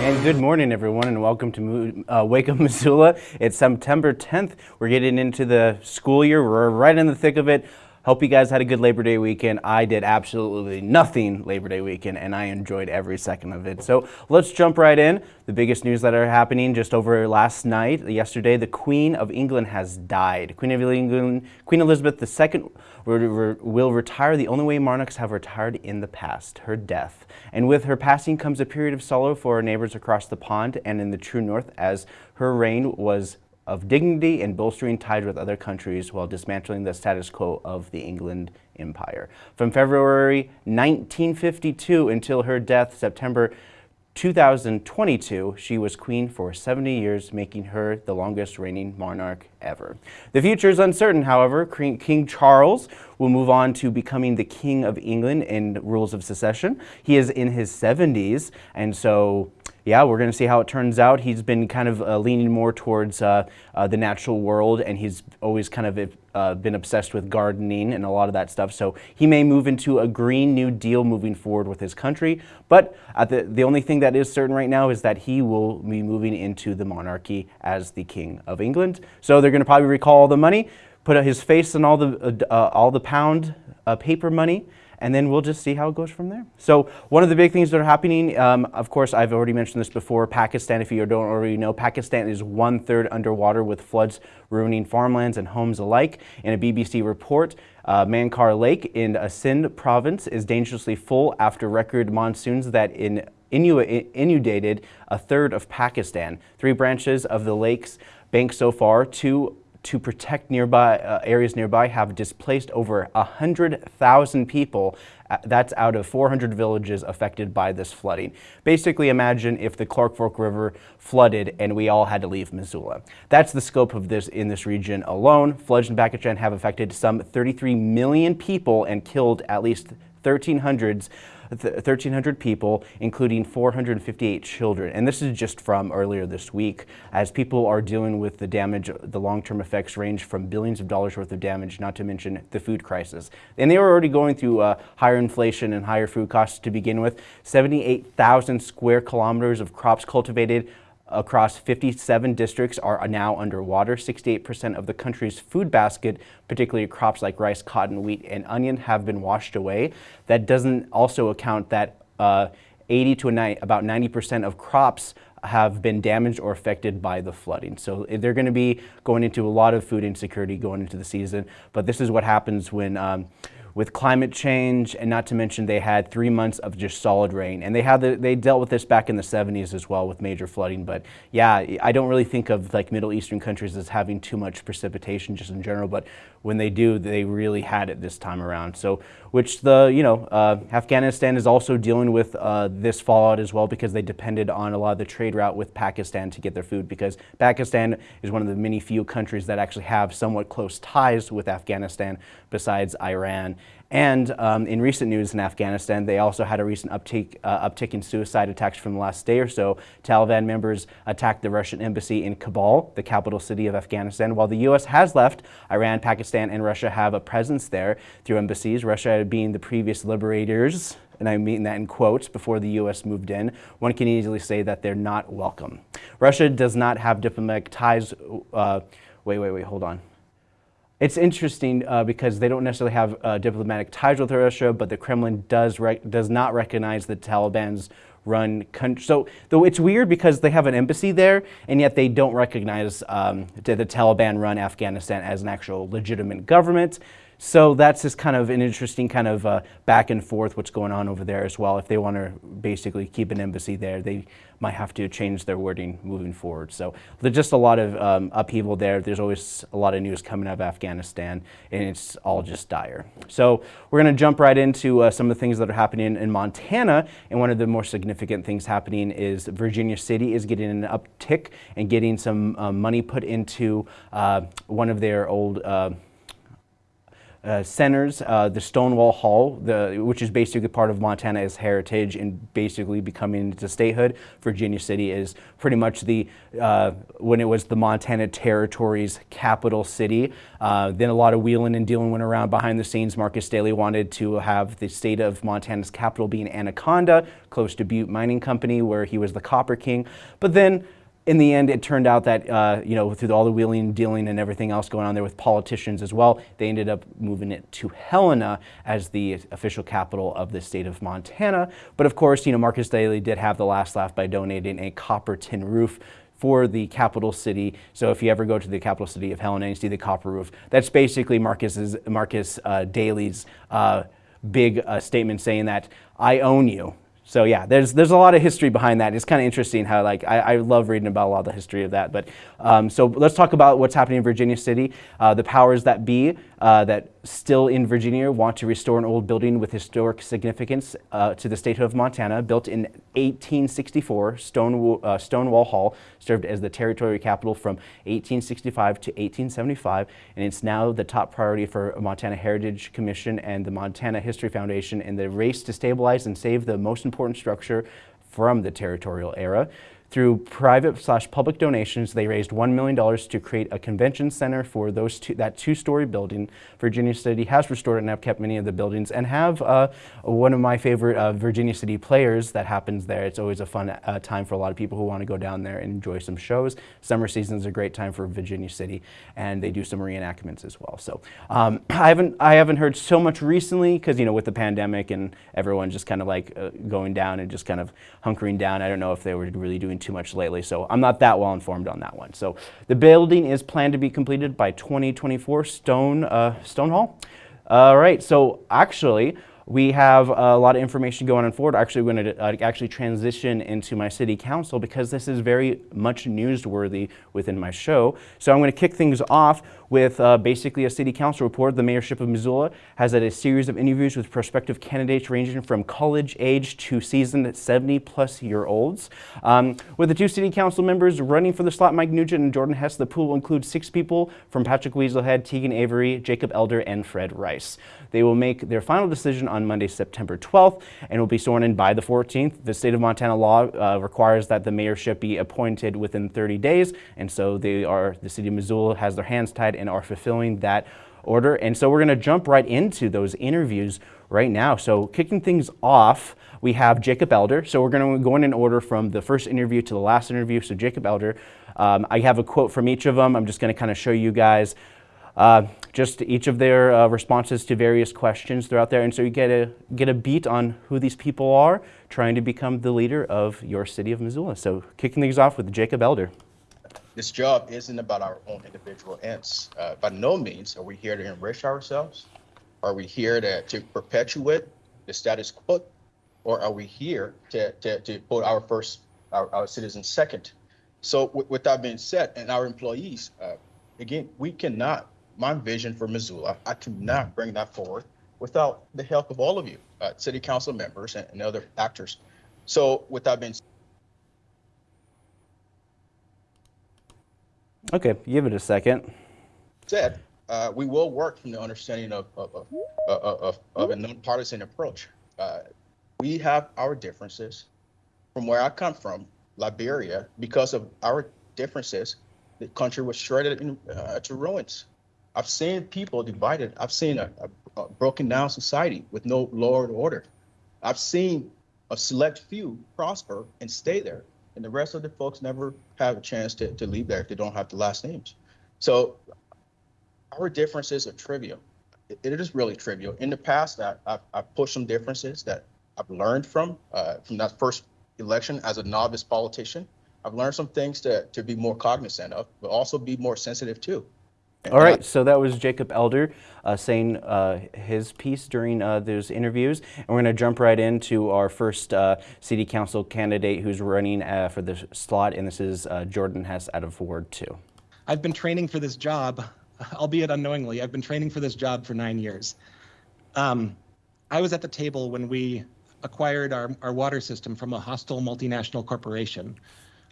And good morning, everyone, and welcome to uh, Wake Up Missoula. It's September 10th. We're getting into the school year. We're right in the thick of it. Hope you guys had a good Labor Day weekend. I did absolutely nothing Labor Day weekend, and I enjoyed every second of it. So let's jump right in. The biggest news that are happening just over last night, yesterday, the Queen of England has died. Queen of England, Queen Elizabeth II will retire the only way monarchs have retired in the past, her death. And with her passing comes a period of sorrow for our neighbors across the pond and in the true north as her reign was of dignity and bolstering ties with other countries while dismantling the status quo of the England Empire. From February 1952 until her death September 2022, she was queen for 70 years, making her the longest reigning monarch ever. The future is uncertain, however. King Charles will move on to becoming the King of England in rules of succession. He is in his 70s, and so yeah, we're going to see how it turns out. He's been kind of uh, leaning more towards uh, uh, the natural world, and he's always kind of uh, been obsessed with gardening and a lot of that stuff. So he may move into a Green New Deal moving forward with his country. But the, the only thing that is certain right now is that he will be moving into the monarchy as the King of England. So they're going to probably recall all the money, put his face on all the, uh, uh, all the pound paper money, and then we'll just see how it goes from there. So one of the big things that are happening, um, of course, I've already mentioned this before, Pakistan, if you don't already know, Pakistan is one-third underwater with floods ruining farmlands and homes alike. In a BBC report, uh, Manchar Lake in Sindh province is dangerously full after record monsoons that in inundated a third of Pakistan. Three branches of the lake's bank so far, two to protect nearby uh, areas nearby have displaced over 100,000 people. Uh, that's out of 400 villages affected by this flooding. Basically imagine if the Clark Fork River flooded and we all had to leave Missoula. That's the scope of this in this region alone. Floods in Pakistan have affected some 33 million people and killed at least 1,300 1,300 people, including 458 children. And this is just from earlier this week, as people are dealing with the damage, the long-term effects range from billions of dollars worth of damage, not to mention the food crisis. And they were already going through uh, higher inflation and higher food costs to begin with. 78,000 square kilometers of crops cultivated, across 57 districts are now underwater. 68% of the country's food basket, particularly crops like rice, cotton, wheat, and onion, have been washed away. That doesn't also account that uh, 80 to 90, about 90% of crops have been damaged or affected by the flooding. So eh, they're going to be going into a lot of food insecurity going into the season. But this is what happens when um, with climate change, and not to mention they had three months of just solid rain. And they had the, they dealt with this back in the 70s as well with major flooding. But yeah, I don't really think of like Middle Eastern countries as having too much precipitation just in general. But when they do, they really had it this time around. So, which the, you know, uh, Afghanistan is also dealing with uh, this fallout as well because they depended on a lot of the trade route with Pakistan to get their food because Pakistan is one of the many few countries that actually have somewhat close ties with Afghanistan besides Iran. And um, in recent news in Afghanistan, they also had a recent uptick, uh, uptick in suicide attacks from the last day or so. Taliban members attacked the Russian embassy in Kabul, the capital city of Afghanistan. While the U.S. has left, Iran, Pakistan, and Russia have a presence there through embassies, Russia being the previous liberators and I mean that in quotes, before the U.S. moved in, one can easily say that they're not welcome. Russia does not have diplomatic ties, uh, wait, wait, wait, hold on. It's interesting uh, because they don't necessarily have uh, diplomatic ties with Russia, but the Kremlin does does not recognize the Taliban's run country. So though it's weird because they have an embassy there, and yet they don't recognize um, the Taliban run Afghanistan as an actual legitimate government. So that's just kind of an interesting kind of uh, back and forth what's going on over there as well. If they want to basically keep an embassy there, they might have to change their wording moving forward. So there's just a lot of um, upheaval there. There's always a lot of news coming out of Afghanistan, and it's all just dire. So we're going to jump right into uh, some of the things that are happening in Montana, and one of the more significant things happening is Virginia City is getting an uptick and getting some uh, money put into uh, one of their old uh, centers, uh, the Stonewall Hall, the, which is basically part of Montana's heritage and basically becoming into statehood. Virginia City is pretty much the, uh, when it was the Montana Territory's capital city. Uh, then a lot of wheeling and dealing went around behind the scenes. Marcus Daly wanted to have the state of Montana's capital being Anaconda, close to Butte Mining Company, where he was the Copper King. But then in the end, it turned out that, uh, you know, through all the wheeling and dealing and everything else going on there with politicians as well, they ended up moving it to Helena as the official capital of the state of Montana. But of course, you know, Marcus Daly did have the last laugh by donating a copper tin roof for the capital city. So if you ever go to the capital city of Helena and you see the copper roof, that's basically Marcus's, Marcus uh, Daly's uh, big uh, statement saying that I own you. So yeah, there's there's a lot of history behind that. It's kind of interesting how like I, I, love reading about a lot of the history of that. But um, so let's talk about what's happening in Virginia City. Uh, the powers that be uh, that still in Virginia want to restore an old building with historic significance uh, to the state of Montana. Built in 1864, Stone, uh, Stonewall Hall served as the territory capital from 1865 to 1875, and it's now the top priority for Montana Heritage Commission and the Montana History Foundation in the race to stabilize and save the most important structure from the territorial era. Through private slash public donations, they raised $1 million to create a convention center for those two, that two-story building. Virginia City has restored and have kept many of the buildings and have uh, one of my favorite uh, Virginia City players that happens there. It's always a fun uh, time for a lot of people who want to go down there and enjoy some shows. Summer season is a great time for Virginia City and they do some reenactments as well. So um, I, haven't, I haven't heard so much recently because, you know, with the pandemic and everyone just kind of like uh, going down and just kind of hunkering down, I don't know if they were really doing too much lately, so I'm not that well informed on that one. So the building is planned to be completed by 2024 Stone, uh, Stone Hall. All right, so actually, we have a lot of information going on forward. Actually, we're going to uh, actually transition into my city council because this is very much newsworthy within my show. So I'm going to kick things off with uh, basically a city council report. The mayorship of Missoula has had a series of interviews with prospective candidates ranging from college age to seasoned 70 plus year olds. Um, with the two city council members running for the slot, Mike Nugent and Jordan Hess, the pool will include six people from Patrick Weaselhead, Tegan Avery, Jacob Elder, and Fred Rice. They will make their final decision on Monday, September 12th, and will be sworn in by the 14th. The state of Montana law uh, requires that the mayorship be appointed within 30 days, and so they are the city of Missoula has their hands tied and are fulfilling that order. And so we're going to jump right into those interviews right now. So kicking things off, we have Jacob Elder. So we're going to go in an order from the first interview to the last interview. So Jacob Elder, um, I have a quote from each of them. I'm just going to kind of show you guys uh, just each of their uh, responses to various questions throughout there. And so you get a, get a beat on who these people are trying to become the leader of your city of Missoula. So kicking things off with Jacob Elder this job isn't about our own individual ends. Uh, by no means are we here to enrich ourselves. Are we here to, to perpetuate the status quo? Or are we here to, to, to put our first, our, our citizens second? So with, that being said, and our employees, uh, again, we cannot, my vision for Missoula, I cannot bring that forward without the help of all of you, uh, city council members and, and other actors. So with that being said, Okay, give it a second. Said, uh, we will work from the understanding of, of, of, of, of a nonpartisan approach. Uh, we have our differences. From where I come from, Liberia, because of our differences, the country was shredded in, uh, to ruins. I've seen people divided. I've seen a, a, a broken down society with no law and order. I've seen a select few prosper and stay there and the rest of the folks never have a chance to, to leave there if they don't have the last names. So our differences are trivial. It, it is really trivial. In the past, I, I've, I've pushed some differences that I've learned from uh, from that first election as a novice politician. I've learned some things to, to be more cognizant of, but also be more sensitive to. All right, so that was Jacob Elder uh, saying uh, his piece during uh, those interviews. And we're going to jump right into our first uh, city council candidate who's running uh, for the slot, and this is uh, Jordan Hess out of Ward 2. I've been training for this job, albeit unknowingly. I've been training for this job for nine years. Um, I was at the table when we acquired our, our water system from a hostile multinational corporation.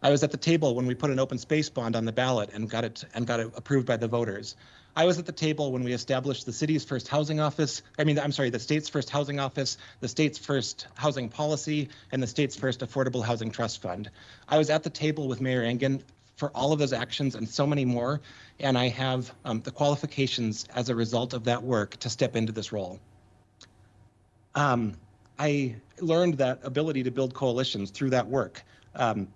I was at the table when we put an open space bond on the ballot and got it and got it approved by the voters. I was at the table when we established the city's first housing office. I mean, I'm sorry, the state's first housing office, the state's first housing policy, and the state's first affordable housing trust fund. I was at the table with Mayor Engen for all of those actions and so many more, and I have um, the qualifications as a result of that work to step into this role. Um, I learned that ability to build coalitions through that work. Um,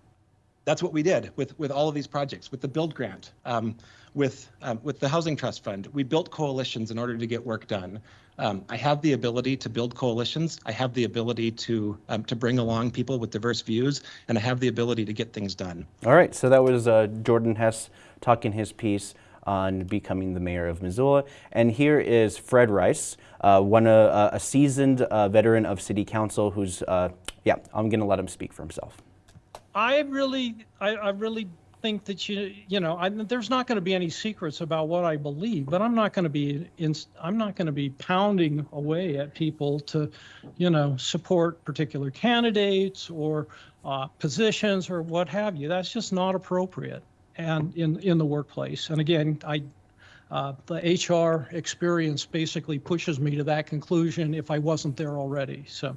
that's what we did with, with all of these projects, with the build grant, um, with, um, with the housing trust fund. We built coalitions in order to get work done. Um, I have the ability to build coalitions. I have the ability to, um, to bring along people with diverse views, and I have the ability to get things done. All right, so that was uh, Jordan Hess talking his piece on becoming the mayor of Missoula. And here is Fred Rice, uh, one uh, a seasoned uh, veteran of city council who's, uh, yeah, I'm going to let him speak for himself. I really, I, I really think that you, you know, I, there's not going to be any secrets about what I believe, but I'm not going to be, in, I'm not going to be pounding away at people to, you know, support particular candidates or uh, positions or what have you. That's just not appropriate, and in in the workplace. And again, I. Uh, the HR experience basically pushes me to that conclusion if I wasn't there already. So,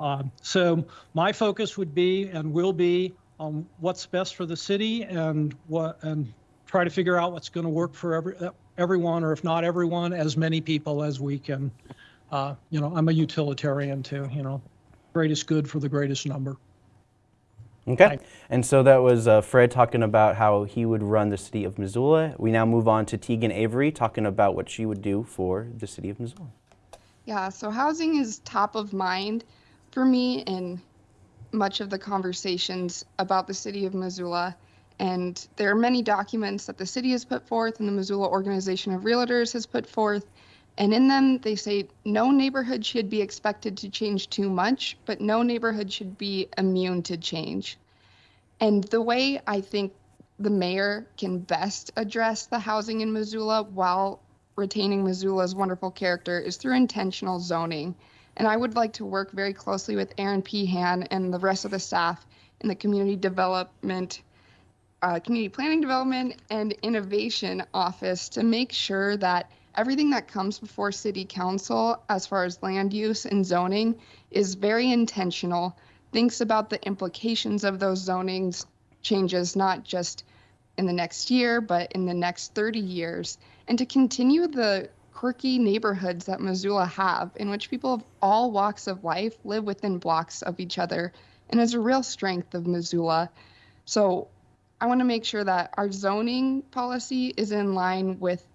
um, so my focus would be and will be on what's best for the city and what and try to figure out what's going to work for every everyone or if not everyone as many people as we can. Uh, you know i'm a utilitarian too you know. Greatest good for the greatest number Okay, Right. and so that was uh, Fred talking about how he would run the city of Missoula. We now move on to Tegan Avery talking about what she would do for the city of Missoula. Yeah, so housing is top of mind for me in much of the conversations about the city of Missoula. And there are many documents that the city has put forth and the Missoula Organization of Realtors has put forth. And in them, they say no neighborhood should be expected to change too much, but no neighborhood should be immune to change. And the way I think the mayor can best address the housing in Missoula while retaining Missoula's wonderful character is through intentional zoning. And I would like to work very closely with Eran Pehan and the rest of the staff in the community development, uh, community planning development and innovation office to make sure that everything that comes before city council as far as land use and zoning is very intentional, thinks about the implications of those zonings changes, not just in the next year, but in the next 30 years, and to continue the quirky neighborhoods that Missoula have, in which people of all walks of life live within blocks of each other, and is a real strength of Missoula. So I want to make sure that our zoning policy is in line with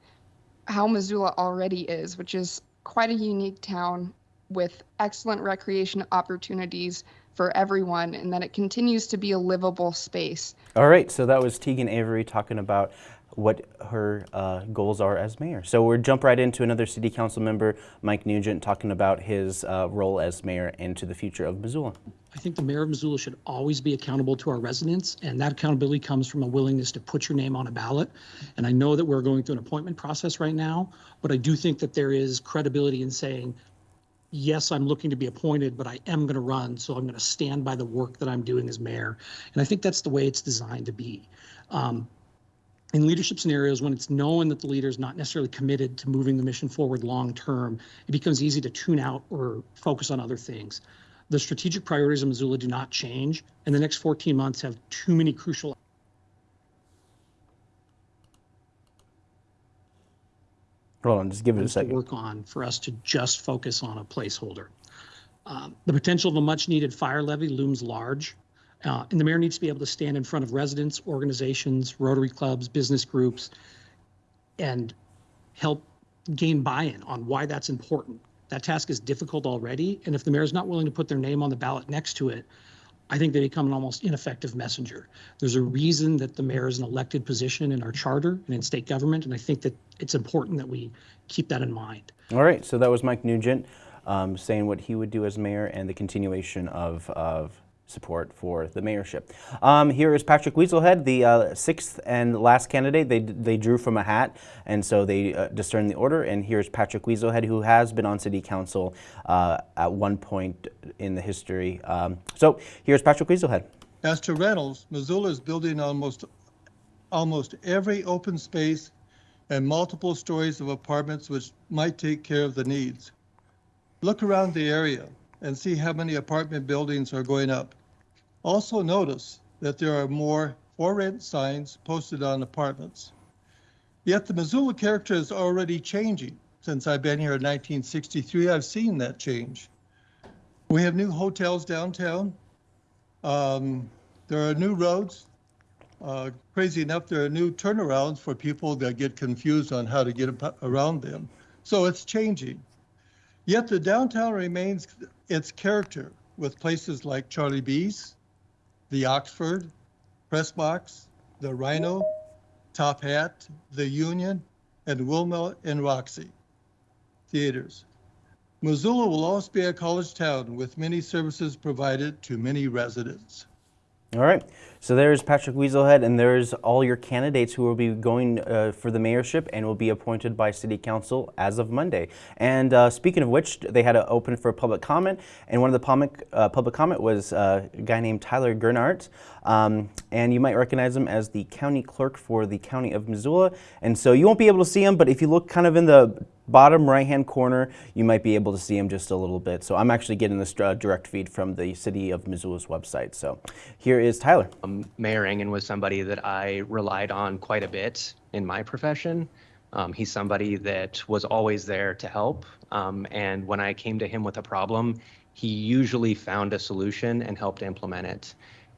how Missoula already is, which is quite a unique town with excellent recreation opportunities for everyone, and that it continues to be a livable space. All right, so that was Tegan Avery talking about what her uh, goals are as mayor. So we'll jump right into another city council member, Mike Nugent, talking about his uh, role as mayor and to the future of Missoula. I think the mayor of Missoula should always be accountable to our residents, and that accountability comes from a willingness to put your name on a ballot. And I know that we're going through an appointment process right now, but I do think that there is credibility in saying, yes, I'm looking to be appointed, but I am going to run, so I'm going to stand by the work that I'm doing as mayor. And I think that's the way it's designed to be. Um, in leadership scenarios, when it's known that the leader is not necessarily committed to moving the mission forward long term, it becomes easy to tune out or focus on other things. The strategic priorities of Missoula do not change, and the next 14 months have too many crucial Hold on, just give it a items to second. work on for us to just focus on a placeholder. Um, the potential of a much needed fire levy looms large. Uh, and the mayor needs to be able to stand in front of residents, organizations, Rotary clubs, business groups, and help gain buy-in on why that's important. That task is difficult already, and if the mayor is not willing to put their name on the ballot next to it, I think they become an almost ineffective messenger. There's a reason that the mayor is an elected position in our charter and in state government, and I think that it's important that we keep that in mind. All right, so that was Mike Nugent um, saying what he would do as mayor and the continuation of, of support for the mayorship. Um, here is Patrick Weaselhead, the uh, sixth and last candidate. They, they drew from a hat, and so they uh, discerned the order. And here's Patrick Weaselhead, who has been on city council uh, at one point in the history. Um, so here's Patrick Weaselhead. As to rentals, Missoula is building almost, almost every open space and multiple stories of apartments which might take care of the needs. Look around the area and see how many apartment buildings are going up. Also notice that there are more for rent signs posted on apartments. Yet the Missoula character is already changing. Since I've been here in 1963, I've seen that change. We have new hotels downtown. Um, there are new roads. Uh, crazy enough, there are new turnarounds for people that get confused on how to get around them. So it's changing. Yet the downtown remains its character with places like Charlie B's, the Oxford, Press Box, the Rhino, Top Hat, the Union, and Wilma and Roxy theaters. Missoula will always be a college town with many services provided to many residents. All right. So there's Patrick Weaselhead, and there's all your candidates who will be going uh, for the mayorship and will be appointed by City Council as of Monday. And uh, speaking of which, they had to open for public comment, and one of the public, uh, public comment was uh, a guy named Tyler Gernant. Um, and you might recognize him as the county clerk for the county of Missoula. And so you won't be able to see him, but if you look kind of in the bottom right hand corner, you might be able to see him just a little bit. So I'm actually getting this uh, direct feed from the city of Missoula's website. So here is Tyler. Um, Mayor Engen was somebody that I relied on quite a bit in my profession. Um, he's somebody that was always there to help. Um, and when I came to him with a problem, he usually found a solution and helped implement it.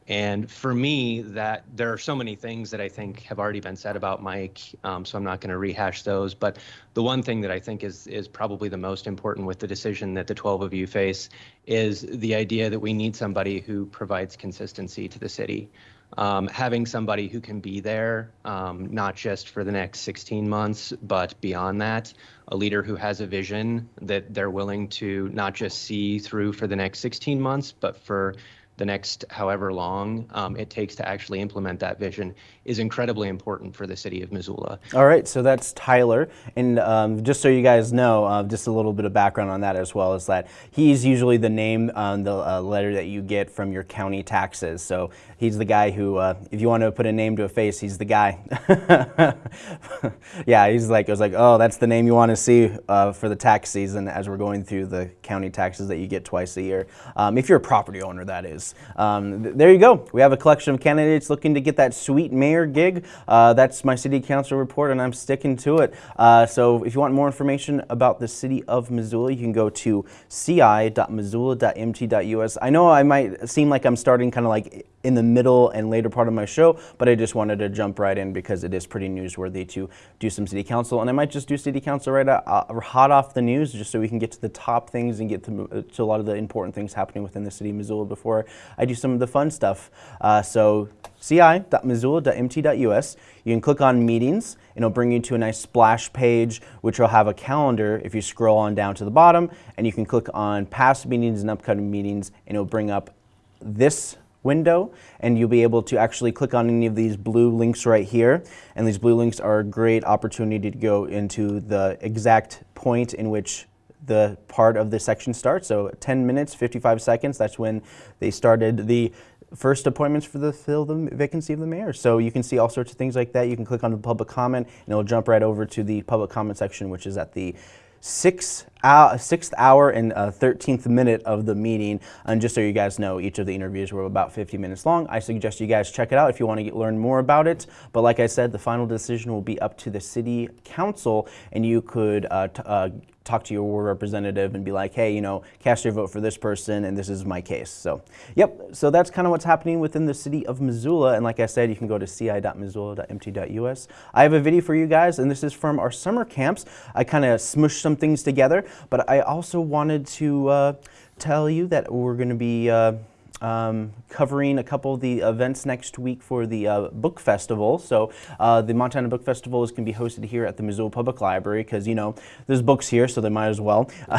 And for me, that there are so many things that I think have already been said about Mike, um, so I'm not going to rehash those. But the one thing that I think is is probably the most important with the decision that the 12 of you face is the idea that we need somebody who provides consistency to the city. Um, having somebody who can be there, um, not just for the next 16 months, but beyond that, a leader who has a vision that they're willing to not just see through for the next 16 months, but for the next however long um, it takes to actually implement that vision is incredibly important for the city of Missoula. All right, so that's Tyler. And um, just so you guys know, uh, just a little bit of background on that as well is that he's usually the name on the uh, letter that you get from your county taxes. So he's the guy who, uh, if you want to put a name to a face, he's the guy. yeah, he's like, I was like, oh, that's the name you want to see uh, for the tax season as we're going through the county taxes that you get twice a year. Um, if you're a property owner, that is. Um, th- there you go. We have a collection of candidates looking to get that sweet mayor gig. Uh, that's my city council report, and I'm sticking to it. Uh, so if you want more information about the city of Missoula, you can go to ci.missoula.mt.us. I know I might seem like I'm starting kind of like in the middle and later part of my show, but I just wanted to jump right in because it is pretty newsworthy to do some city council. And I might just do city council right uh, hot off the news just so we can get to the top things and get to, uh, to a lot of the important things happening within the city of Missoula before I do some of the fun stuff. Uh, so ci.missoula.mt.us. You can click on meetings and it'll bring you to a nice splash page which will have a calendar if you scroll on down to the bottom and you can click on past meetings and upcoming meetings and it'll bring up this window and you'll be able to actually click on any of these blue links right here. And these blue links are a great opportunity to go into the exact point in which the part of the section starts. So 10 minutes 55 seconds that's when they started the first appointments for the fill the vacancy of the mayor. So you can see all sorts of things like that. You can click on the public comment and it'll jump right over to the public comment section which is at the six hour, sixth hour and uh, 13th minute of the meeting. And just so you guys know, each of the interviews were about 50 minutes long. I suggest you guys check it out if you want to get, learn more about it. But like I said, the final decision will be up to the city council, and you could uh, uh, talk to your ward representative and be like, hey, you know, cast your vote for this person, and this is my case. So, yep. So that's kind of what's happening within the city of Missoula. And like I said, you can go to ci.missoula.mt.us. I have a video for you guys, and this is from our summer camps. I kind of smushed some things together, but I also wanted to uh, tell you that we're going to be. Uh, um, covering a couple of the events next week for the uh, book festival. So uh, the Montana Book Festival is going to be hosted here at the Missoula Public Library because you know there's books here, so they might as well.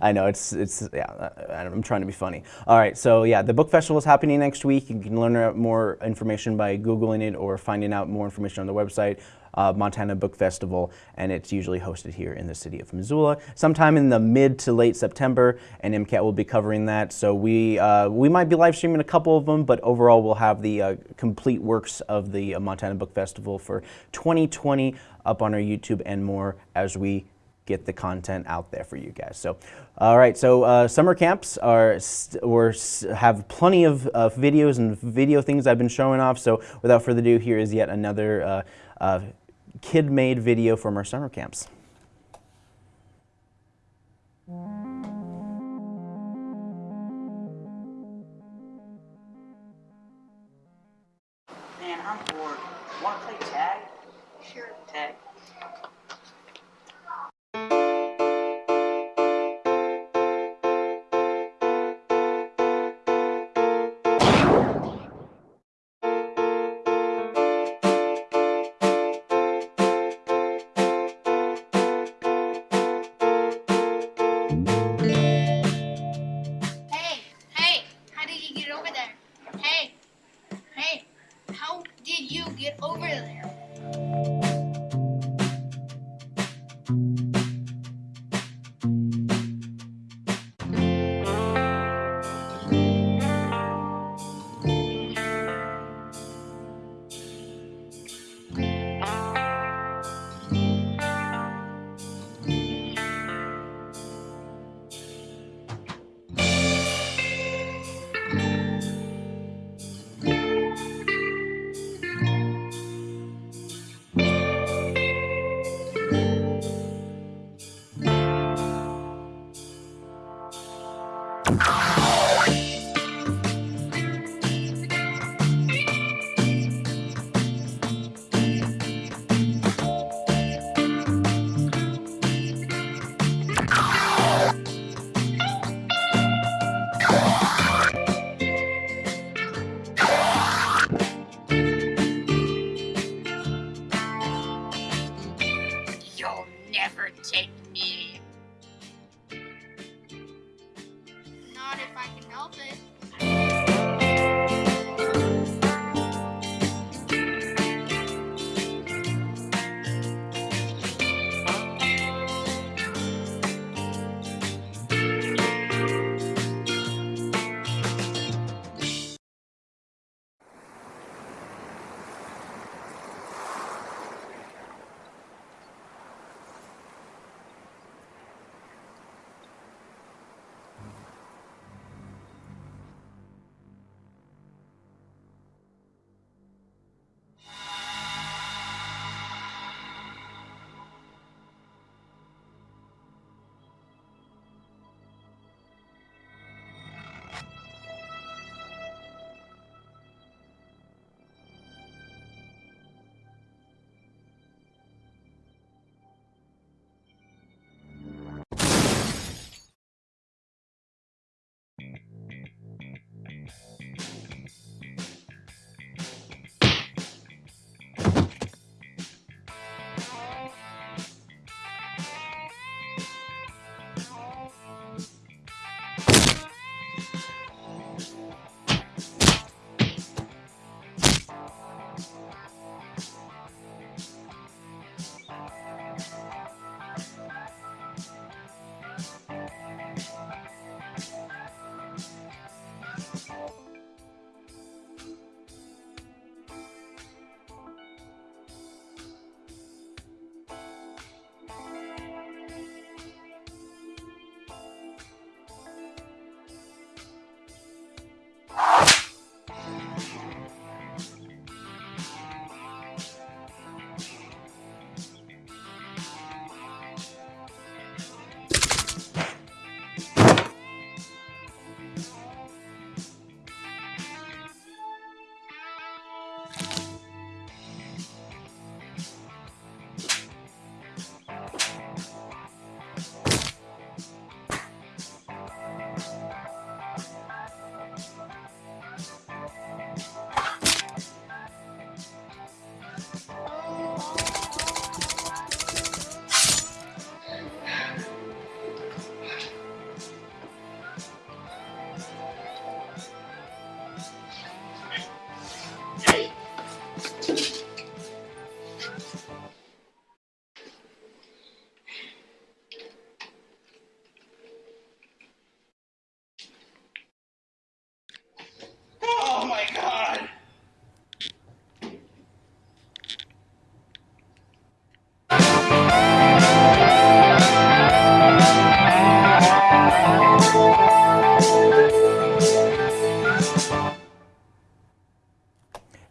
I know it's it's yeah. I'm trying to be funny. All right, so yeah, the book festival is happening next week. You can learn more information by googling it or finding out more information on the website. Uh, Montana Book Festival, and it's usually hosted here in the city of Missoula, sometime in the mid to late September, and MCAT will be covering that. So we uh, we might be live streaming a couple of them, but overall we'll have the uh, complete works of the uh, Montana Book Festival for 2020 up on our YouTube and more as we get the content out there for you guys. So, all right. So uh, summer camps are or have plenty of uh, videos and video things I've been showing off. So without further ado, here is yet another uh, uh, kid-made video from our summer camps.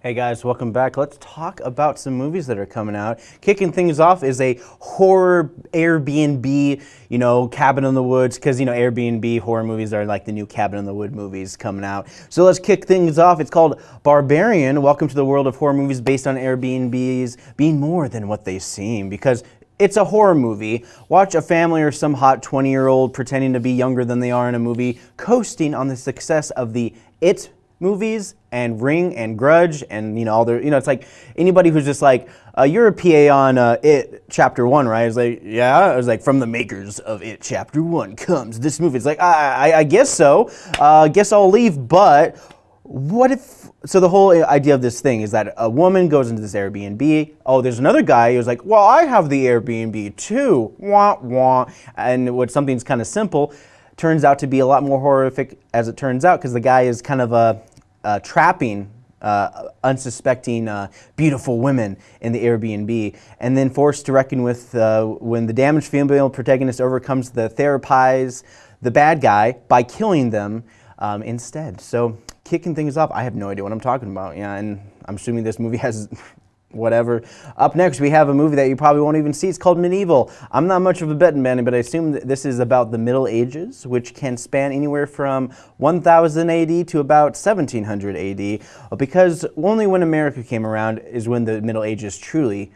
Hey guys, welcome back. Let's talk about some movies that are coming out. Kicking things off is a horror Airbnb, you know, Cabin in the Woods, because, you know, Airbnb horror movies are like the new Cabin in the Wood movies coming out. So let's kick things off. It's called Barbarian. Welcome to the world of horror movies based on Airbnbs being more than what they seem, because it's a horror movie. Watch a family or some hot 20 year old pretending to be younger than they are in a movie, coasting on the success of the It movies and Ring and Grudge and you know all the you know it's like anybody who's just like uh, you're a PA on uh, It Chapter One, right? It's like yeah, I was like from the makers of It Chapter One comes this movie. It's like I I, I guess so. Uh, guess I'll leave, but what if so the whole idea of this thing is that a woman goes into this airbnb oh there's another guy who's like well i have the airbnb too wah wah and what something's kind of simple turns out to be a lot more horrific as it turns out because the guy is kind of a, uh, trapping uh, unsuspecting uh, beautiful women in the Airbnb, and then forced to reckon with uh, when the damaged female protagonist overcomes the therapize the bad guy by killing them um, instead. So kicking things off, I have no idea what I'm talking about. Yeah, and I'm assuming this movie has whatever. Up next, we have a movie that you probably won't even see. It's called Medieval. I'm not much of a betting man, but I assume that this is about the Middle Ages, which can span anywhere from 1000 AD to about 1700 AD, because only when America came around is when the Middle Ages truly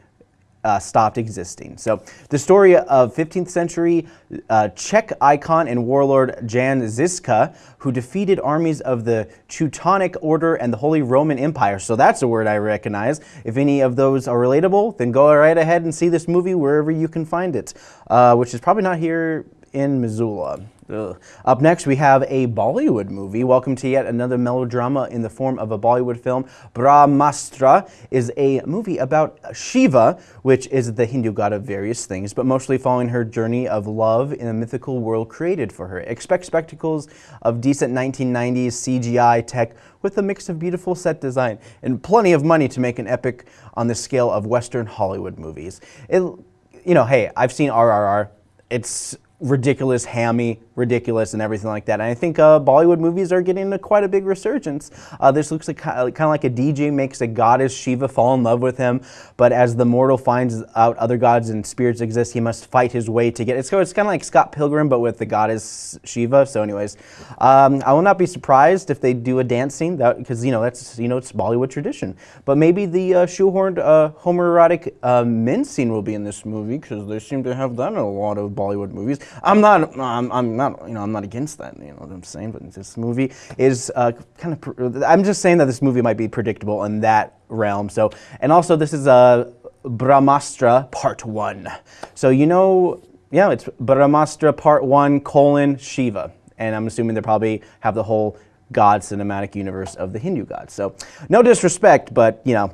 uh, stopped existing. So the story of 15th century uh, Czech icon and warlord Jan Žižka, who defeated armies of the Teutonic Order and the Holy Roman Empire. So that's a word I recognize. If any of those are relatable, then go right ahead and see this movie wherever you can find it, uh, which is probably not here in Missoula. Ugh. Up next, we have a Bollywood movie. Welcome to yet another melodrama in the form of a Bollywood film. Brahmastra is a movie about Shiva, which is the Hindu god of various things, but mostly following her journey of love in a mythical world created for her. Expect spectacles of decent 1990s CGI tech with a mix of beautiful set design and plenty of money to make an epic on the scale of Western Hollywood movies. It, you know, hey, I've seen RRR. It's ridiculous, hammy, ridiculous, and everything like that. And I think uh, Bollywood movies are getting a, quite a big resurgence. Uh, this looks like kind of like a DJ makes a goddess Shiva fall in love with him, but as the mortal finds out other gods and spirits exist, he must fight his way to get. It's, it's kind of like Scott Pilgrim, but with the goddess Shiva. So, anyways, um, I will not be surprised if they do a dance scene because you know that's you know it's Bollywood tradition. But maybe the uh, shoehorned uh, homoerotic uh, men scene will be in this movie because they seem to have that in a lot of Bollywood movies. I'm not. I'm, I'm not. You know, I'm not against that. You know what I'm saying. But this movie is uh, kind of. I'm just saying that this movie might be predictable in that realm. So, and also this is a uh, Brahmastra Part One. So you know, yeah, it's Brahmastra Part One colon Shiva, and I'm assuming they probably have the whole God cinematic universe of the Hindu gods. So, no disrespect, but you know,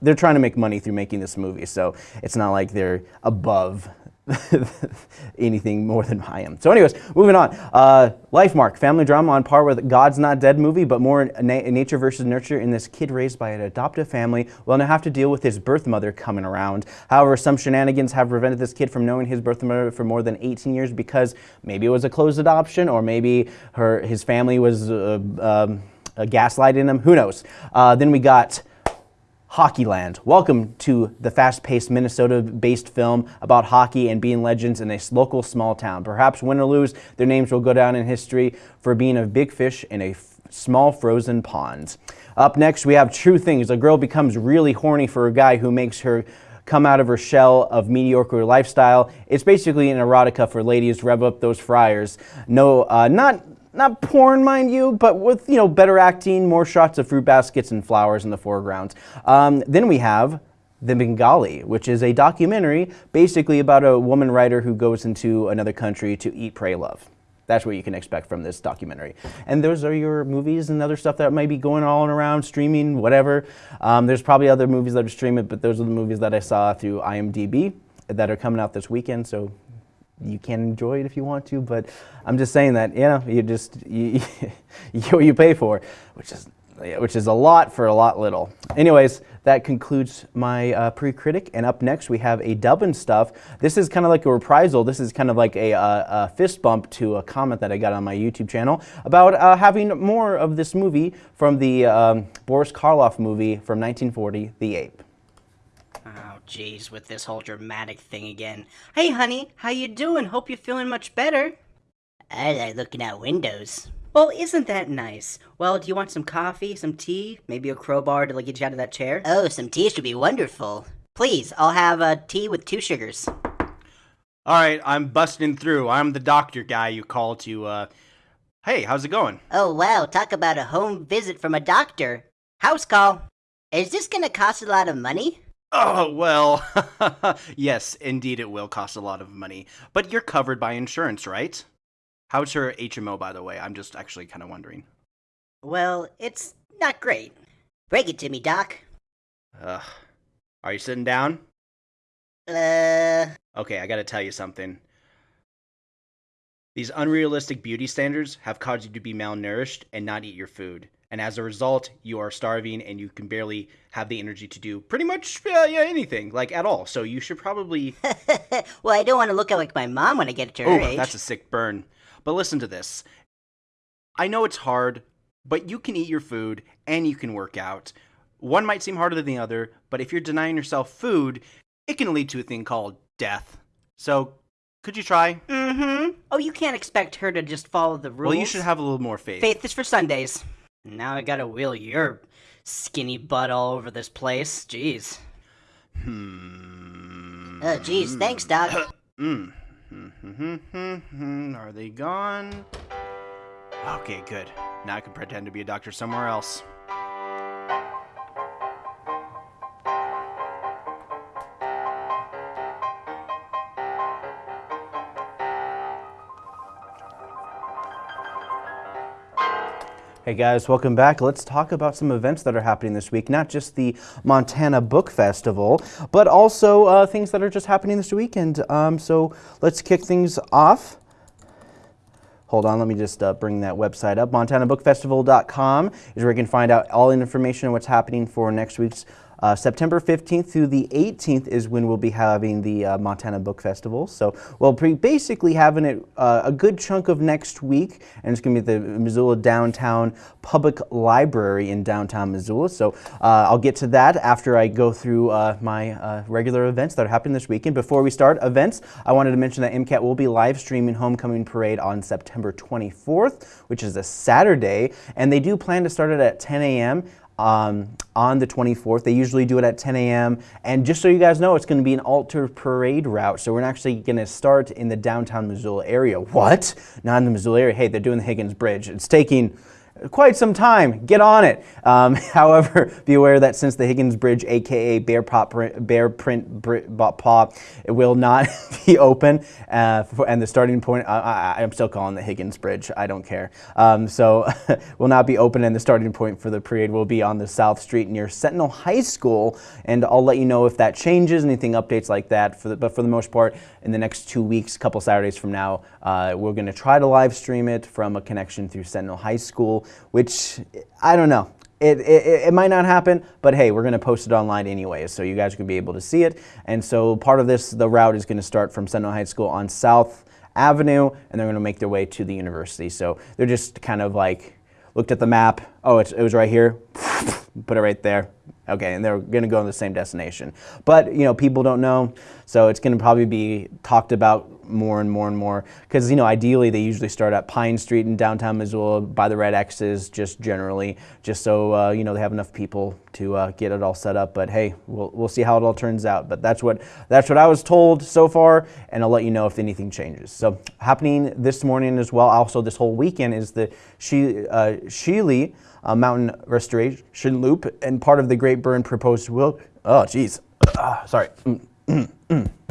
they're trying to make money through making this movie, so it's not like they're above anything more than I am. So anyways, moving on. Uh, Lifemark, family drama on par with God's Not Dead movie, but more na nature versus nurture in this kid raised by an adoptive family will now have to deal with his birth mother coming around. However, some shenanigans have prevented this kid from knowing his birth mother for more than 18 years because maybe it was a closed adoption or maybe her his family was uh, um, gaslighting him. Who knows? Uh, then we got Hockeyland. Welcome to the fast-paced Minnesota-based film about hockey and being legends in a local small town. Perhaps win or lose, their names will go down in history for being a big fish in a small frozen pond. Up next, we have True Things. A girl becomes really horny for a guy who makes her come out of her shell of mediocre lifestyle. It's basically an erotica for ladies. Rev up those fryers. No, uh, not not porn, mind you, but with you know better acting, more shots of fruit baskets and flowers in the foreground. Um, then we have The Bengali, which is a documentary basically about a woman writer who goes into another country to eat, pray, love. That's what you can expect from this documentary. And those are your movies and other stuff that might be going on around, streaming, whatever. Um, there's probably other movies that are streaming, but those are the movies that I saw through IMDb that are coming out this weekend. So you can enjoy it if you want to, but I'm just saying that, you know, you just, you, you get what you pay for, which is which is a lot for a lot little. Anyways, that concludes my uh, pre-critic, and up next we have a Dublin stuff. This is kind of like a reprisal. This is kind of like a, uh, a fist bump to a comment that I got on my YouTube channel about uh, having more of this movie from the um, Boris Karloff movie from 1940, The Ape. Jeez, with this whole dramatic thing again. Hey, honey, how you doing? Hope you're feeling much better. I like looking out windows. Well, isn't that nice? Well, do you want some coffee, some tea, maybe a crowbar to like, get you out of that chair? Oh, some tea should be wonderful. Please, I'll have a tea with two sugars. All right, I'm busting through. I'm the doctor guy you call to. Uh... Hey, how's it going? Oh, wow, talk about a home visit from a doctor. House call. Is this gonna cost a lot of money? Oh, well, yes, indeed it will cost a lot of money. But you're covered by insurance, right? How's your HMO, by the way? I'm just actually kind of wondering. Well, it's not great. Break it to me, Doc. Ugh. Are you sitting down? Uh, Okay, I gotta tell you something. These unrealistic beauty standards have caused you to be malnourished and not eat your food. And as a result, you are starving and you can barely have the energy to do pretty much uh, yeah, anything, like at all. So you should probably. well, I don't want to look like my mom when I get to her Oh, age. that's a sick burn. But listen to this. I know it's hard, but you can eat your food and you can work out. One might seem harder than the other, but if you're denying yourself food, it can lead to a thing called death. So, could you try? Mm-hmm. Oh, you can't expect her to just follow the rules. Well, you should have a little more faith. Faith is for Sundays. Now I gotta wheel your skinny butt all over this place. Jeez. Hmm. Oh, jeez. Thanks, Doc. Mm. Are they gone? Okay, good. Now I can pretend to be a doctor somewhere else. Hey guys, welcome back. Let's talk about some events that are happening this week. Not just the Montana Book Festival, but also uh, things that are just happening this weekend. Um, so let's kick things off. Hold on, let me just uh, bring that website up. MontanaBookFestival.com is where you can find out all the information on what's happening for next week's uh, September 15th through the 18th is when we'll be having the uh, Montana Book Festival. So we'll be basically having it uh, a good chunk of next week, and it's going to be at the Missoula Downtown Public Library in downtown Missoula. So uh, I'll get to that after I go through uh, my uh, regular events that are happening this weekend. Before we start events, I wanted to mention that MCAT will be live streaming Homecoming Parade on September 24th, which is a Saturday, and they do plan to start it at 10 a.m um, on the 24th. They usually do it at 10 a.m. And just so you guys know, it's going to be an altar parade route. So we're actually going to start in the downtown Missoula area. What? Not in the Missoula area. Hey, they're doing the Higgins Bridge. It's taking quite some time. Get on it. Um, however, be aware that since the Higgins Bridge, aka Bear, Pop, Bear Print it will not be open, uh, for, and the starting point, I, I'm still calling the Higgins Bridge. I don't care. Um, so, will not be open, and the starting point for the parade will be on the South Street near Sentinel High School. And I'll let you know if that changes, anything updates like that. For the, but for the most part, in the next two weeks, a couple Saturdays from now, uh, we're going to try to live stream it from a connection through Sentinel High School which I don't know. It, it, it, might not happen, but hey, we're going to post it online anyway, so you guys can be able to see it. And so part of this, the route is going to start from Sentinel High School on South Avenue, and they're going to make their way to the university. So they're just kind of like looked at the map. Oh, it was right here. Put it right there. Okay, and they're going to go to the same destination. But, you know, people don't know, so it's going to probably be talked about more and more and more. Because, you know, ideally they usually start at Pine Street in downtown Missoula by the red X's, just generally, just so, uh, you know, they have enough people to uh, get it all set up. But hey, we'll, we'll see how it all turns out. But that's what, that's what I was told so far, and I'll let you know if anything changes. So, happening this morning as well, also this whole weekend, is the she, uh, Sheely uh, Mountain Restoration Loop, and part of the Great Burn proposed will. Oh, geez. Sorry. Mm.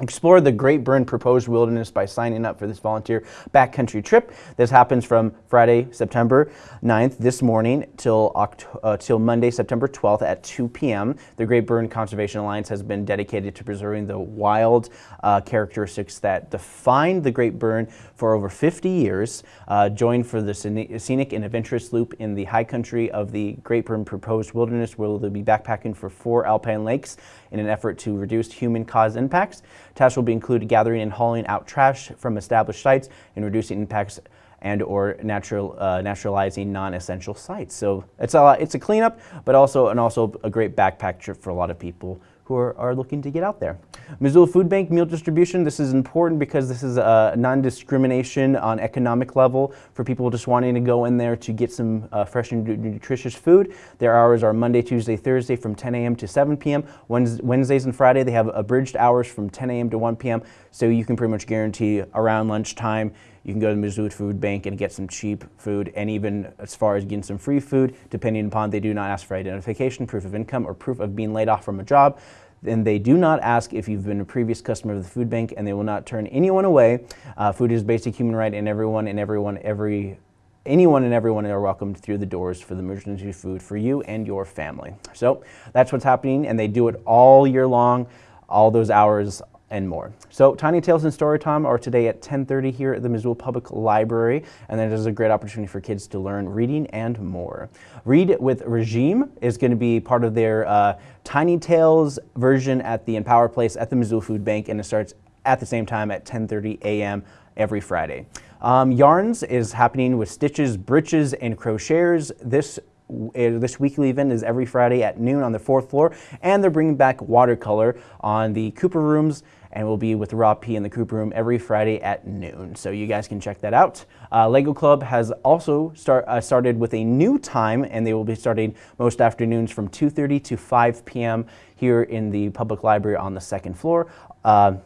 Explore the Great Burn Proposed Wilderness by signing up for this volunteer backcountry trip. This happens from Friday, September 9th, this morning, till, uh, till Monday, September 12th at 2 p.m. The Great Burn Conservation Alliance has been dedicated to preserving the wild uh, characteristics that defined the Great Burn for over 50 years. Uh, join for the scenic and adventurous loop in the high country of the Great Burn Proposed Wilderness, where they'll be backpacking for four alpine lakes in an effort to reduce human-caused impacts. Tasks will be included gathering and hauling out trash from established sites and reducing impacts and or natural, uh, naturalizing non-essential sites. So it's a, it's a cleanup, but also and also a great backpack trip for a lot of people who are, are looking to get out there. Missoula Food Bank meal distribution, this is important because this is a non-discrimination on economic level for people just wanting to go in there to get some uh, fresh and nutritious food. Their hours are Monday, Tuesday, Thursday from 10 a.m. to 7 p.m. Wednesdays and Friday they have abridged hours from 10 a.m. to 1 p.m. So you can pretty much guarantee around lunchtime you can go to the Missoula Food Bank and get some cheap food and even as far as getting some free food, depending upon they do not ask for identification, proof of income, or proof of being laid off from a job. Then they do not ask if you've been a previous customer of the food bank and they will not turn anyone away. Uh, food is basic human right and everyone and everyone, every anyone and everyone are welcomed through the doors for the emergency food for you and your family. So that's what's happening and they do it all year long, all those hours, and more. So Tiny Tales and Storytime are today at 10.30 here at the Missoula Public Library, and that is a great opportunity for kids to learn reading and more. Read with Regime is going to be part of their uh, Tiny Tales version at the Empower Place at the Missoula Food Bank, and it starts at the same time at 10.30 a.m. every Friday. Um, Yarns is happening with Stitches, Breeches, and Crocheters this this weekly event is every Friday at noon on the fourth floor, and they're bringing back watercolor on the Cooper rooms and we'll be with Rob P in the Cooper Room every Friday at noon. So you guys can check that out. Uh, Lego Club has also start, uh, started with a new time, and they will be starting most afternoons from 2.30 to 5 p.m. here in the public library on the second floor. Uh,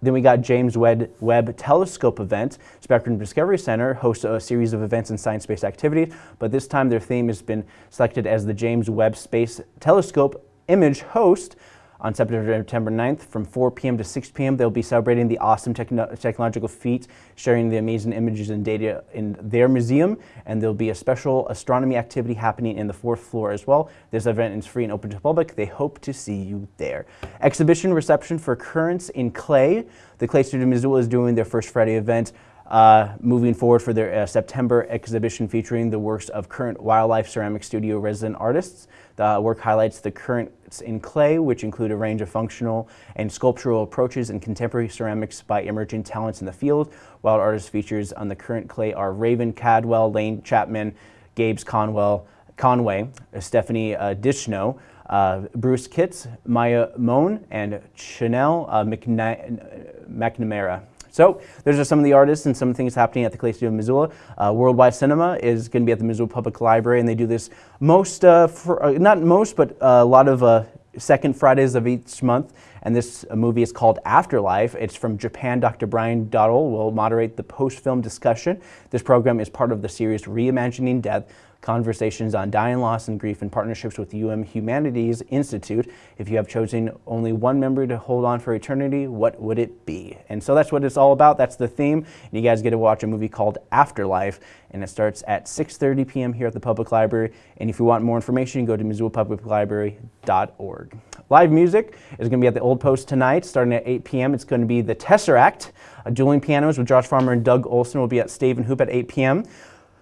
then we got James Webb, Webb Telescope event. Spectrum Discovery Center hosts a series of events and science-based activities, but this time their theme has been selected as the James Webb Space Telescope image host on September 9th from 4 p.m. to 6 p.m. They'll be celebrating the awesome techno technological feats, sharing the amazing images and data in their museum, and there'll be a special astronomy activity happening in the fourth floor as well. This event is free and open to the public. They hope to see you there. Exhibition reception for Currents in Clay. The Clay Studio Missoula is doing their first Friday event. Uh, moving forward for their uh, September exhibition featuring the works of current Wildlife Ceramic Studio resident artists. The work highlights the currents in clay, which include a range of functional and sculptural approaches in contemporary ceramics by emerging talents in the field. Wild artist features on the current clay are Raven Cadwell, Lane Chapman, Gabes Conwell, Conway, Stephanie uh, Dishno, uh, Bruce Kitts, Maya Moan, and Chanel uh, McNamara. So those are some of the artists and some things happening at the Clay Studio of Missoula. Uh, Worldwide Cinema is going to be at the Missoula Public Library, and they do this most, uh, for, uh, not most, but a lot of uh, second Fridays of each month. And this movie is called Afterlife. It's from Japan. Dr. Brian Dottle will moderate the post-film discussion. This program is part of the series Reimagining Death, conversations on dying, loss, and grief in partnerships with UM Humanities Institute. If you have chosen only one member to hold on for eternity, what would it be? And so that's what it's all about. That's the theme. And you guys get to watch a movie called Afterlife, and it starts at 6.30 p.m. here at the Public Library. And if you want more information, go to MissoulaPublicLibrary.org. Live music is going to be at the Old Post tonight, starting at 8 p.m. It's going to be The Tesseract. Uh, dueling pianos with Josh Farmer and Doug Olson will be at Stave and Hoop at 8 p.m.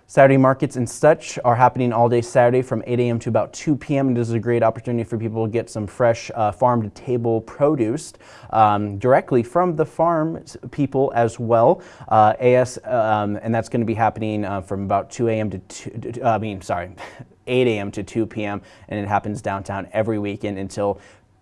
Saturday markets and such are happening all day Saturday from 8 a.m. to about 2 p.m. This is a great opportunity for people to get some fresh uh, farm to table produce um, directly from the farm people as well. Uh, AS, um, and that's going to be happening uh, from about 2 a.m. to 2, I mean, sorry, 8 a.m. to 2 p.m. and it happens downtown every weekend until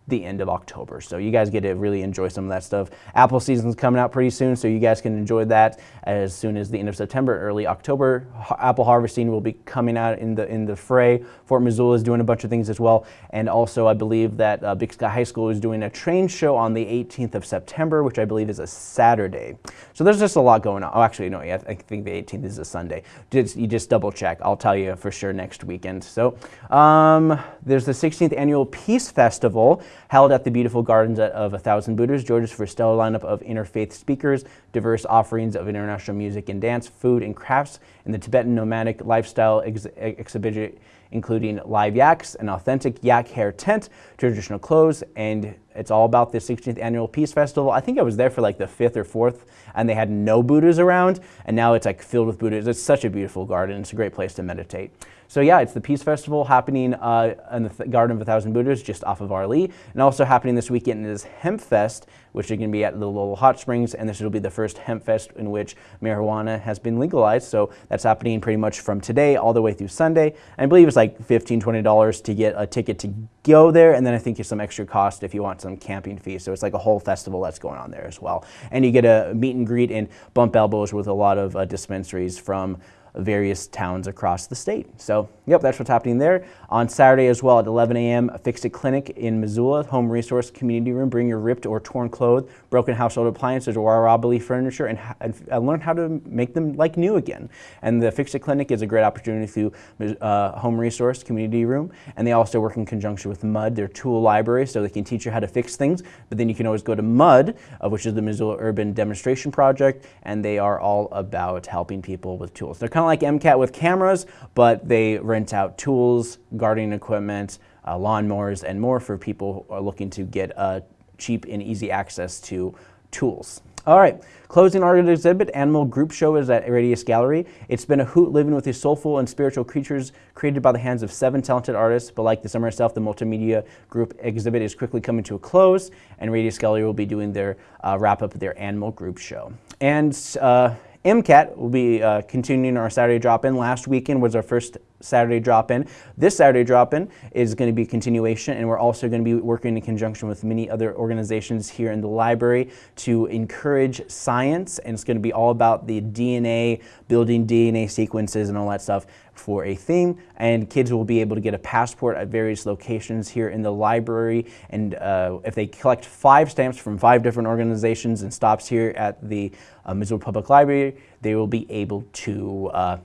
the end of October. So you guys get to really enjoy some of that stuff. Apple season's coming out pretty soon, so you guys can enjoy that as soon as the end of September, early October. Apple harvesting will be coming out in the in the fray. Fort Missoula is doing a bunch of things as well, and also I believe that uh, Big Sky High School is doing a train show on the 18th of September, which I believe is a Saturday. So there's just a lot going on. Oh, actually, no, yeah, I think the 18th is a Sunday. Just, you just double check. I'll tell you for sure next weekend. So um, there's the 16th annual Peace Festival held at the beautiful gardens of A Thousand Buddhas. Georgia's stellar lineup of interfaith speakers, diverse offerings of international music and dance, food and crafts, and the Tibetan nomadic lifestyle ex exhibition including live yaks, an authentic yak hair tent, traditional clothes, and it's all about the 16th annual Peace Festival. I think I was there for like the fifth or fourth, and they had no Buddhas around, and now it's like filled with Buddhas. It's such a beautiful garden. It's a great place to meditate. So yeah, it's the Peace Festival happening uh, in the Th Garden of a Thousand Buddhas just off of Arlee. And also happening this weekend is Hemp Fest, which is going to be at the Lolo Hot Springs. And this will be the first Hemp Fest in which marijuana has been legalized. So that's happening pretty much from today all the way through Sunday. I believe it's like $15, $20 to get a ticket to go there. And then I think there's some extra cost if you want some camping fees. So it's like a whole festival that's going on there as well. And you get a meet and greet and bump elbows with a lot of uh, dispensaries from various towns across the state. So, yep, that's what's happening there. On Saturday as well at 11 a.m., Fix It Clinic in Missoula, Home Resource Community Room. Bring your ripped or torn clothes, broken household appliances, or wobbly furniture and, and, learn how to make them like new again. And the Fix It Clinic is a great opportunity through uh, Home Resource Community Room. And they also work in conjunction with MUD, their tool library, so they can teach you how to fix things. But then you can always go to MUD, uh, which is the Missoula Urban Demonstration Project, and they are all about helping people with tools. They're kind of like MCAT with cameras, but they rent out tools, gardening equipment, uh, lawnmowers, and more for people who are looking to get uh, cheap and easy access to tools. All right, closing art exhibit, Animal Group Show is at Radius Gallery. It's been a hoot living with these soulful and spiritual creatures created by the hands of seven talented artists, but like the summer itself, the multimedia group exhibit is quickly coming to a close, and Radius Gallery will be doing their uh, wrap up of their Animal Group Show. And uh, MCAT will be uh, continuing our Saturday drop-in. Last weekend was our first Saturday drop-in. This Saturday drop-in is going to be a continuation, and we're also going to be working in conjunction with many other organizations here in the library to encourage science, and it's going to be all about the DNA, building DNA sequences and all that stuff for a theme, and kids will be able to get a passport at various locations here in the library, and uh, if they collect five stamps from five different organizations and stops here at the uh, Missoula Public Library, they will be able to uh,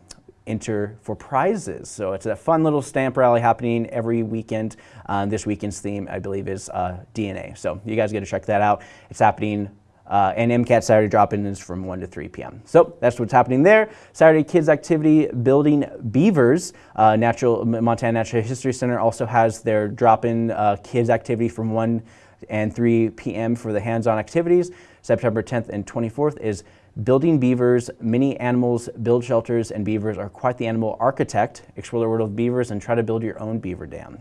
enter for prizes. So it's a fun little stamp rally happening every weekend. Uh, this weekend's theme, I believe, is uh, DNA. So you guys get to check that out. It's happening uh, and MCAT Saturday drop-in is from 1 to 3 p.m. So that's what's happening there. Saturday Kids Activity Building Beavers. Uh, Natural Montana Natural History Center also has their drop-in uh, kids activity from 1 and 3 p.m. for the hands-on activities. September 10th and 24th is Building beavers, many animals build shelters, and beavers are quite the animal architect. Explore the world of beavers and try to build your own beaver dam.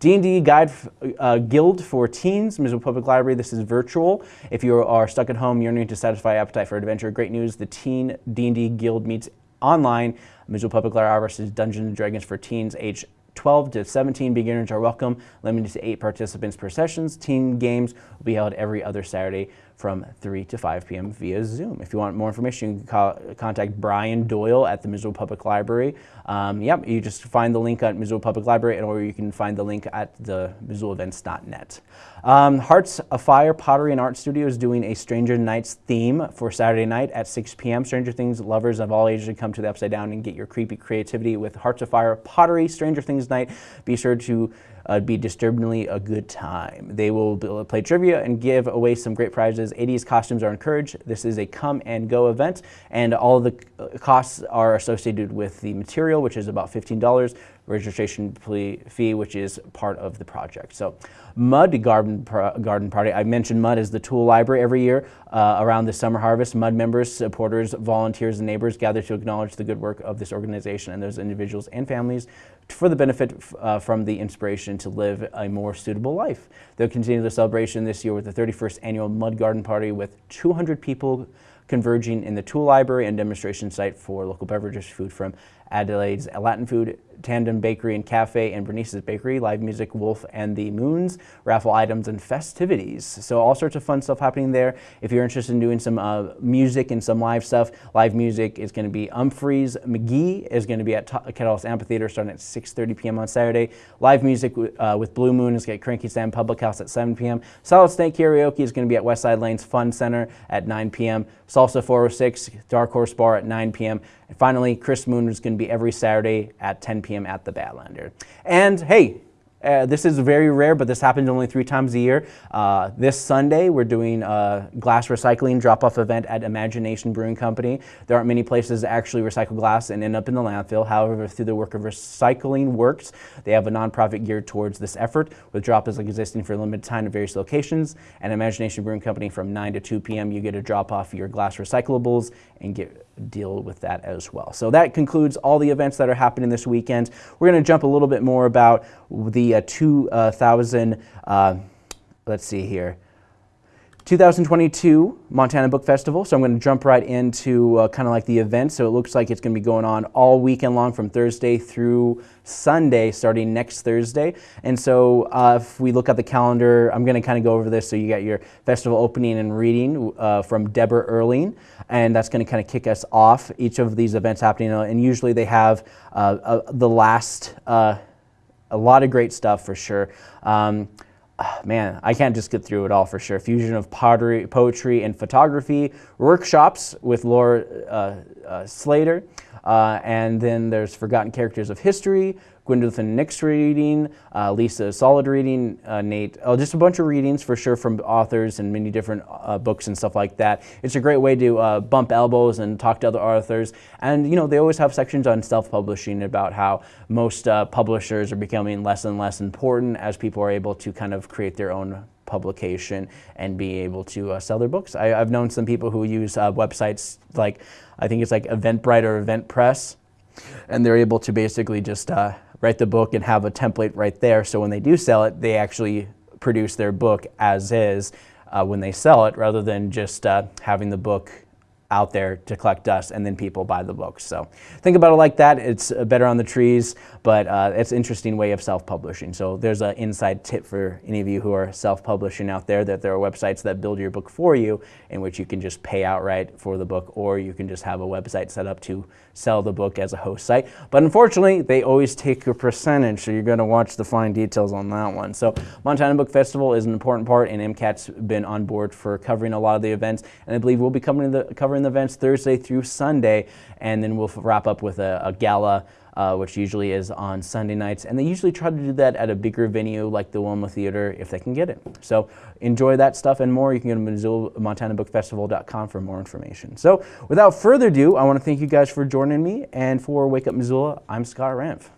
D&D Guide uh, Guild for Teens, Missoula Public Library. This is virtual. If you are stuck at home yearning to satisfy appetite for adventure, great news. The Teen D&D Guild meets online. Missoula Public Library versus Dungeons and Dragons for teens age 12 to 17 beginners are welcome, limited to eight participants per sessions. Teen games will be held every other Saturday from 3 to 5 p.m. via Zoom. If you want more information, you can call, contact Brian Doyle at the Missoula Public Library. Um, yep, you just find the link at Missoula Public Library or you can find the link at the MissoulaEvents.net. Um, Hearts of Fire Pottery and Art Studio is doing a Stranger Nights theme for Saturday night at 6 p.m. Stranger Things lovers of all ages should come to the Upside Down and get your creepy creativity with Hearts of Fire Pottery Stranger Things night. Be sure to uh, be disturbingly a good time. They will play trivia and give away some great prizes. 80s costumes are encouraged. This is a come and go event, and all the uh, costs are associated with the material, which is about $15 registration fee, which is part of the project. So Mud Garden, Garden Party, I mentioned Mud as the tool library every year uh, around the summer harvest. Mud members, supporters, volunteers, and neighbors gather to acknowledge the good work of this organization and those individuals and families for the benefit uh, from the inspiration to live a more suitable life. They'll continue the celebration this year with the 31st annual Mud Garden Party with 200 people converging in the tool library and demonstration site for local beverages, food from Adelaide's Latin Food, Tandem Bakery and Cafe, and Bernice's Bakery, live music, Wolf and the Moons, raffle items, and festivities. So all sorts of fun stuff happening there. If you're interested in doing some uh, music and some live stuff, live music is going to be Umphrey's McGee is going to be at KettleHouse Amphitheater starting at 6.30 p.m. on Saturday. Live music uh, with Blue Moon is at Cranky Sam Public House at 7 p.m. Solid Snake Karaoke is going to be at Westside Lanes Fun Center at 9 p.m. Salsa 406, Dark Horse Bar at 9 p.m. And finally, Chris Moon is going to be every Saturday at 10 p.m. at the Badlander. And hey, Uh, this is very rare, but this happens only three times a year. Uh, this Sunday, we're doing a glass recycling drop-off event at Imagination Brewing Company. There aren't many places that actually recycle glass and end up in the landfill. However, through the work of Recycling Works, they have a nonprofit geared towards this effort, with drop-offs existing for a limited time at various locations. And Imagination Brewing Company, from 9 to 2 p.m., you get to drop off your glass recyclables and get deal with that as well. So that concludes all the events that are happening this weekend. We're going to jump a little bit more about the uh, 2000, uh, let's see here, 2022 Montana Book Festival. So I'm going to jump right into uh, kind of like the event. So it looks like it's going to be going on all weekend long from Thursday through Sunday, starting next Thursday. And so uh, if we look at the calendar, I'm going to kind of go over this. So you got your festival opening and reading uh, from Deborah Earling, and that's going to kind of kick us off. Each of these events happening, uh, and usually they have uh, the last. A lot of great stuff for sure. Um, man, I can't just get through it all for sure. Fusion of pottery, poetry, and photography, workshops with Laura uh, uh, Slater, uh, and then there's Forgotten Characters of History, Gwendolyn Nix reading, uh, Lisa Solid reading, uh, Nate, oh, just a bunch of readings for sure from authors and many different uh, books and stuff like that. It's a great way to uh, bump elbows and talk to other authors. And you know, they always have sections on self-publishing about how most uh, publishers are becoming less and less important as people are able to kind of create their own publication and be able to uh, sell their books. I, have known some people who use uh, websites like, I think it's like Eventbrite or EventPress, and they're able to basically just uh, write the book and have a template right there. So when they do sell it, they actually produce their book as is uh, when they sell it rather than just uh, having the book out there to collect dust and then people buy the books. So think about it like that. It's uh, better on the trees, but uh, it's an interesting way of self-publishing. So there's an inside tip for any of you who are self-publishing out there that there are websites that build your book for you in which you can just pay outright for the book or you can just have a website set up to sell the book as a host site. But unfortunately, they always take a percentage, so you're going to watch the fine details on that one. So Montana Book Festival is an important part and MCAT's been on board for covering a lot of the events and I believe we'll be the, covering covering the events Thursday through Sunday, and then we'll wrap up with a, a gala uh, which usually is on Sunday nights. And they usually try to do that at a bigger venue like the Wilma Theater if they can get it. So enjoy that stuff and more. You can go to Missoula, MontanaBookFestival.com for more information. So without further ado, I want to thank you guys for joining me. And for Wake Up Missoula, I'm Scott Ramph.